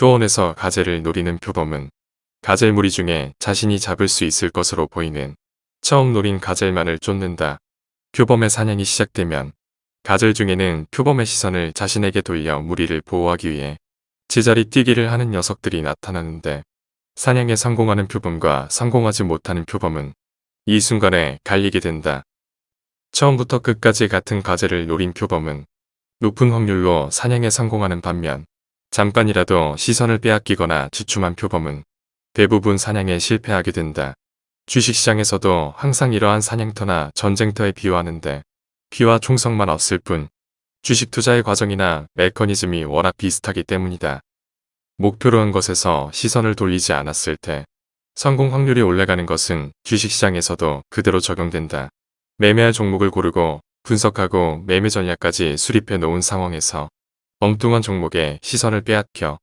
초원에서 가재를 노리는 표범은 가젤 무리 중에 자신이 잡을 수 있을 것으로 보이는 처음 노린 가젤만을 쫓는다. 표범의 사냥이 시작되면 가젤 중에는 표범의 시선을 자신에게 돌려 무리를 보호하기 위해 제자리 뛰기를 하는 녀석들이 나타나는데 사냥에 성공하는 표범과 성공하지 못하는 표범은 이 순간에 갈리게 된다. 처음부터 끝까지 같은 과제를 노린 표범은 높은 확률로 사냥에 성공하는 반면 잠깐이라도 시선을 빼앗기거나 주춤한 표범은 대부분 사냥에 실패하게 된다. 주식시장에서도 항상 이러한 사냥터나 전쟁터에 비유하는데 귀와 총성만 없을 뿐 주식 투자의 과정이나 메커니즘이 워낙 비슷하기 때문이다. 목표로 한 것에서 시선을 돌리지 않았을 때 성공 확률이 올라가는 것은 주식시장에서도 그대로 적용된다. 매매할 종목을 고르고 분석하고 매매 전략까지 수립해 놓은 상황에서 엉뚱한 종목에 시선을 빼앗겨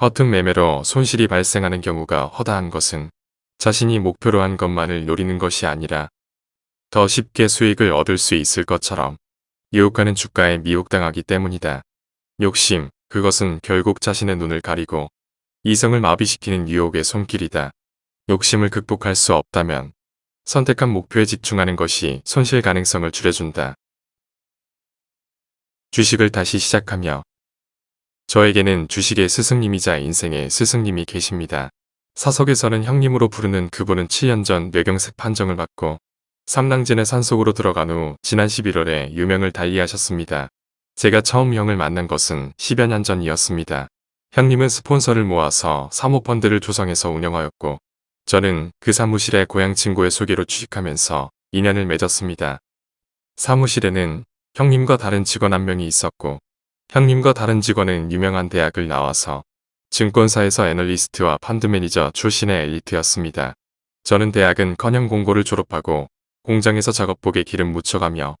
허튼 매매로 손실이 발생하는 경우가 허다한 것은 자신이 목표로 한 것만을 노리는 것이 아니라 더 쉽게 수익을 얻을 수 있을 것처럼 유혹하는 주가에 미혹당하기 때문이다. 욕심, 그것은 결국 자신의 눈을 가리고 이성을 마비시키는 유혹의 손길이다. 욕심을 극복할 수 없다면 선택한 목표에 집중하는 것이 손실 가능성을 줄여준다. 주식을 다시 시작하며 저에게는 주식의 스승님이자 인생의 스승님이 계십니다. 사석에서는 형님으로 부르는 그분은 7년 전 뇌경색 판정을 받고 삼랑진의 산속으로 들어간 후 지난 11월에 유명을 달리하셨습니다. 제가 처음 형을 만난 것은 10여 년 전이었습니다. 형님은 스폰서를 모아서 사모펀드를 조성해서 운영하였고 저는 그 사무실에 고향 친구의 소개로 취직하면서 인연을 맺었습니다. 사무실에는 형님과 다른 직원 한 명이 있었고 형님과 다른 직원은 유명한 대학을 나와서 증권사에서 애널리스트와 펀드 매니저 출신의 엘리트였습니다. 저는 대학은 커녕 공고를 졸업하고 공장에서 작업복에 기름 묻혀가며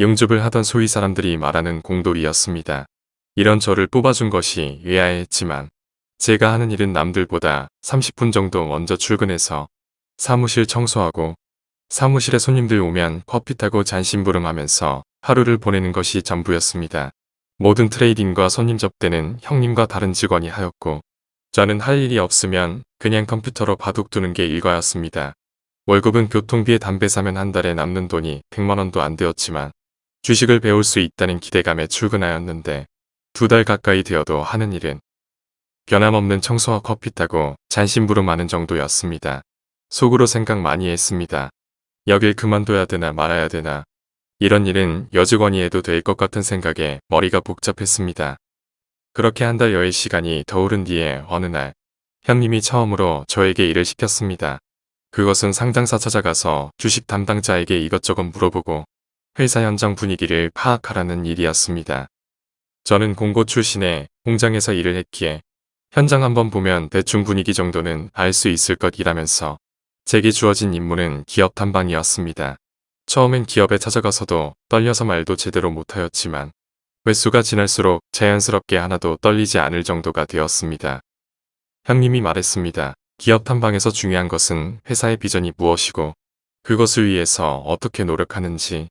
용접을 하던 소위 사람들이 말하는 공돌이였습니다. 이런 저를 뽑아준 것이 의아했지만 제가 하는 일은 남들보다 30분 정도 먼저 출근해서 사무실 청소하고 사무실에 손님들 오면 커피 타고 잔심부름하면서 하루를 보내는 것이 전부였습니다. 모든 트레이딩과 손님 접대는 형님과 다른 직원이 하였고 저는 할 일이 없으면 그냥 컴퓨터로 바둑 두는 게 일과였습니다. 월급은 교통비에 담배 사면 한 달에 남는 돈이 100만원도 안 되었지만 주식을 배울 수 있다는 기대감에 출근하였는데 두 달 가까이 되어도 하는 일은 변함없는 청소와 커피 타고 잔심부름하는 정도였습니다. 속으로 생각 많이 했습니다. 여길 그만둬야 되나 말아야 되나 이런 일은 여직원이 해도 될 것 같은 생각에 머리가 복잡했습니다. 그렇게 한 달여의 시간이 더 오른 뒤에 어느 날 형님이 처음으로 저에게 일을 시켰습니다. 그것은 상장사 찾아가서 주식 담당자에게 이것저것 물어보고 회사 현장 분위기를 파악하라는 일이었습니다. 저는 공고 출신에 공장에서 일을 했기에 현장 한번 보면 대충 분위기 정도는 알 수 있을 것이라면서 제게 주어진 임무는 기업 탐방이었습니다. 처음엔 기업에 찾아가서도 떨려서 말도 제대로 못하였지만 횟수가 지날수록 자연스럽게 하나도 떨리지 않을 정도가 되었습니다. 형님이 말했습니다. 기업 탐방에서 중요한 것은 회사의 비전이 무엇이고 그것을 위해서 어떻게 노력하는지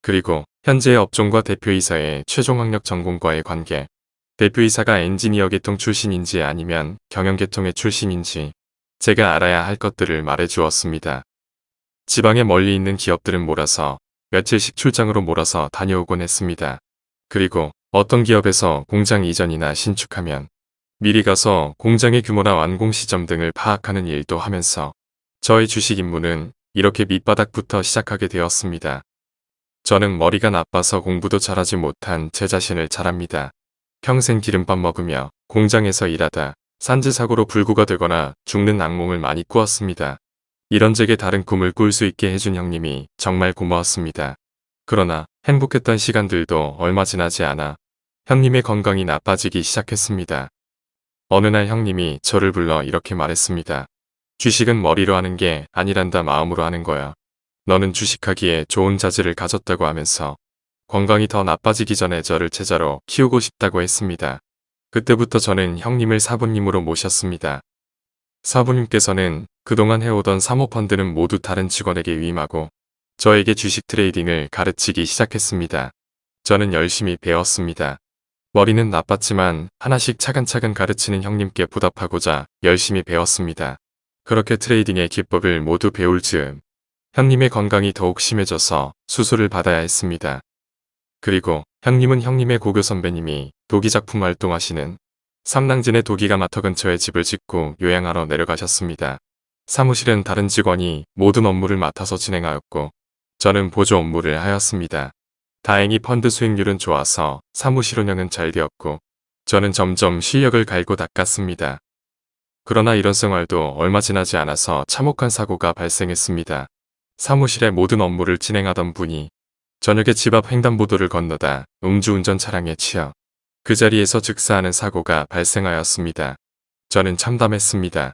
그리고 현재의 업종과 대표이사의 최종 학력 전공과의 관계 대표이사가 엔지니어 계통 출신인지 아니면 경영 계통의 출신인지 제가 알아야 할 것들을 말해 주었습니다. 지방에 멀리 있는 기업들은 몰아서 며칠씩 출장으로 몰아서 다녀오곤 했습니다. 그리고 어떤 기업에서 공장 이전이나 신축하면 미리 가서 공장의 규모나 완공 시점 등을 파악하는 일도 하면서 저의 주식 임무는 이렇게 밑바닥부터 시작하게 되었습니다. 저는 머리가 나빠서 공부도 잘하지 못한 제 자신을 잘합니다. 평생 기름밥 먹으며 공장에서 일하다 산지사고로 불구가 되거나 죽는 악몽을 많이 꾸었습니다. 이런 제게 다른 꿈을 꿀 수 있게 해준 형님이 정말 고마웠습니다. 그러나 행복했던 시간들도 얼마 지나지 않아 형님의 건강이 나빠지기 시작했습니다. 어느 날 형님이 저를 불러 이렇게 말했습니다. 주식은 머리로 하는 게 아니란다 마음으로 하는 거야. 너는 주식하기에 좋은 자질을 가졌다고 하면서 건강이 더 나빠지기 전에 저를 제자로 키우고 싶다고 했습니다. 그때부터 저는 형님을 사부님으로 모셨습니다. 사부님께서는 그동안 해오던 사모펀드는 모두 다른 직원에게 위임하고 저에게 주식 트레이딩을 가르치기 시작했습니다. 저는 열심히 배웠습니다. 머리는 나빴지만 하나씩 차근차근 가르치는 형님께 보답하고자 열심히 배웠습니다. 그렇게 트레이딩의 기법을 모두 배울 즈음 형님의 건강이 더욱 심해져서 수술을 받아야 했습니다. 그리고 형님은 형님의 고교 선배님이 도기 작품 활동하시는 삼랑진의 도기가 마터 근처에 집을 짓고 요양하러 내려가셨습니다. 사무실은 다른 직원이 모든 업무를 맡아서 진행하였고 저는 보조 업무를 하였습니다. 다행히 펀드 수익률은 좋아서 사무실 운영은 잘 되었고 저는 점점 실력을 갈고 닦았습니다. 그러나 이런 생활도 얼마 지나지 않아서 참혹한 사고가 발생했습니다. 사무실의 모든 업무를 진행하던 분이 저녁에 집 앞 횡단보도를 건너다 음주운전 차량에 치여 그 자리에서 즉사하는 사고가 발생하였습니다. 저는 참담했습니다.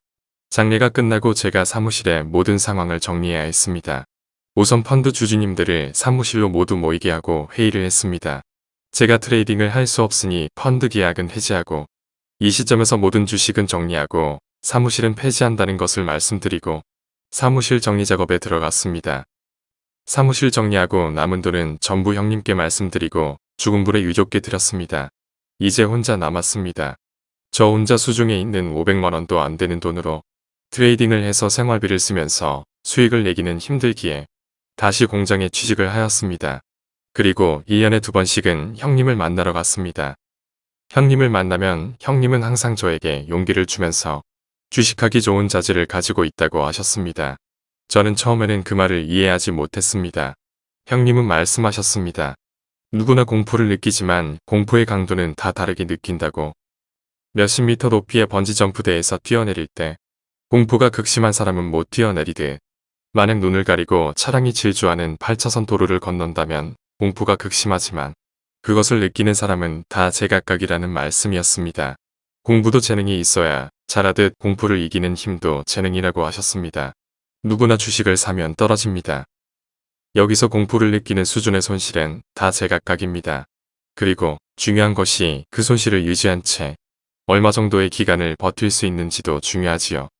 장례가 끝나고 제가 사무실의 모든 상황을 정리해야 했습니다. 우선 펀드 주주님들을 사무실로 모두 모이게 하고 회의를 했습니다. 제가 트레이딩을 할 수 없으니 펀드 계약은 해지하고 이 시점에서 모든 주식은 정리하고 사무실은 폐지한다는 것을 말씀드리고 사무실 정리 작업에 들어갔습니다. 사무실 정리하고 남은 돈은 전부 형님께 말씀드리고 죽은 불에 유족께 드렸습니다. 이제 혼자 남았습니다. 저 혼자 수중에 있는 500만원도 안 되는 돈으로 트레이딩을 해서 생활비를 쓰면서 수익을 내기는 힘들기에 다시 공장에 취직을 하였습니다. 그리고 1년에 두 번씩은 형님을 만나러 갔습니다. 형님을 만나면 형님은 항상 저에게 용기를 주면서 주식하기 좋은 자질을 가지고 있다고 하셨습니다. 저는 처음에는 그 말을 이해하지 못했습니다. 형님은 말씀하셨습니다. 누구나 공포를 느끼지만 공포의 강도는 다 다르게 느낀다고. 몇십 미터 높이의 번지점프대에서 뛰어내릴 때 공포가 극심한 사람은 못 뛰어내리듯 만약 눈을 가리고 차량이 질주하는 8차선 도로를 건넌다면 공포가 극심하지만 그것을 느끼는 사람은 다 제각각이라는 말씀이었습니다. 공부도 재능이 있어야 잘하듯 공포를 이기는 힘도 재능이라고 하셨습니다. 누구나 주식을 사면 떨어집니다. 여기서 공포를 느끼는 수준의 손실은 다 제각각입니다. 그리고 중요한 것이 그 손실을 유지한 채 얼마 정도의 기간을 버틸 수 있는지도 중요하지요.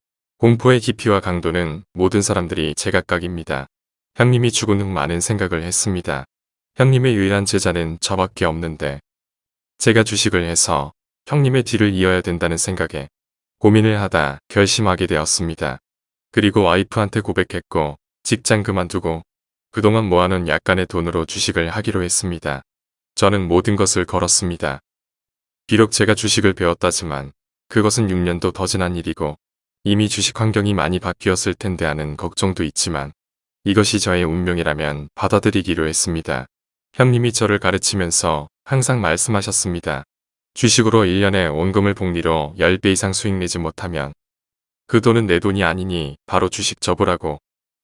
공포의 깊이와 강도는 모든 사람들이 제각각입니다. 형님이 죽은 후 많은 생각을 했습니다. 형님의 유일한 제자는 저밖에 없는데 제가 주식을 해서 형님의 뒤를 이어야 된다는 생각에 고민을 하다 결심하게 되었습니다. 그리고 와이프한테 고백했고 직장 그만두고 그동안 모아놓은 약간의 돈으로 주식을 하기로 했습니다. 저는 모든 것을 걸었습니다. 비록 제가 주식을 배웠다지만 그것은 6년도 더 지난 일이고 이미 주식 환경이 많이 바뀌었을 텐데 하는 걱정도 있지만 이것이 저의 운명이라면 받아들이기로 했습니다. 형님이 저를 가르치면서 항상 말씀하셨습니다. 주식으로 1년에 원금을 복리로 10배 이상 수익 내지 못하면 그 돈은 내 돈이 아니니 바로 주식 접으라고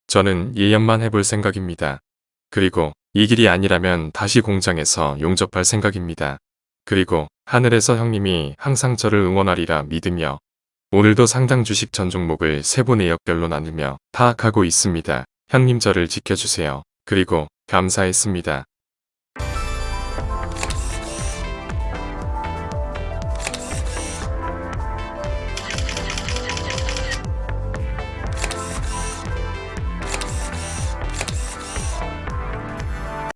저는 1년만 해볼 생각입니다. 그리고 이 길이 아니라면 다시 공장에서 용접할 생각입니다. 그리고 하늘에서 형님이 항상 저를 응원하리라 믿으며 오늘도 상당 주식 전 종목을 세부 내역별로 나누며 파악하고 있습니다. 형님 저를 지켜주세요. 그리고 감사했습니다.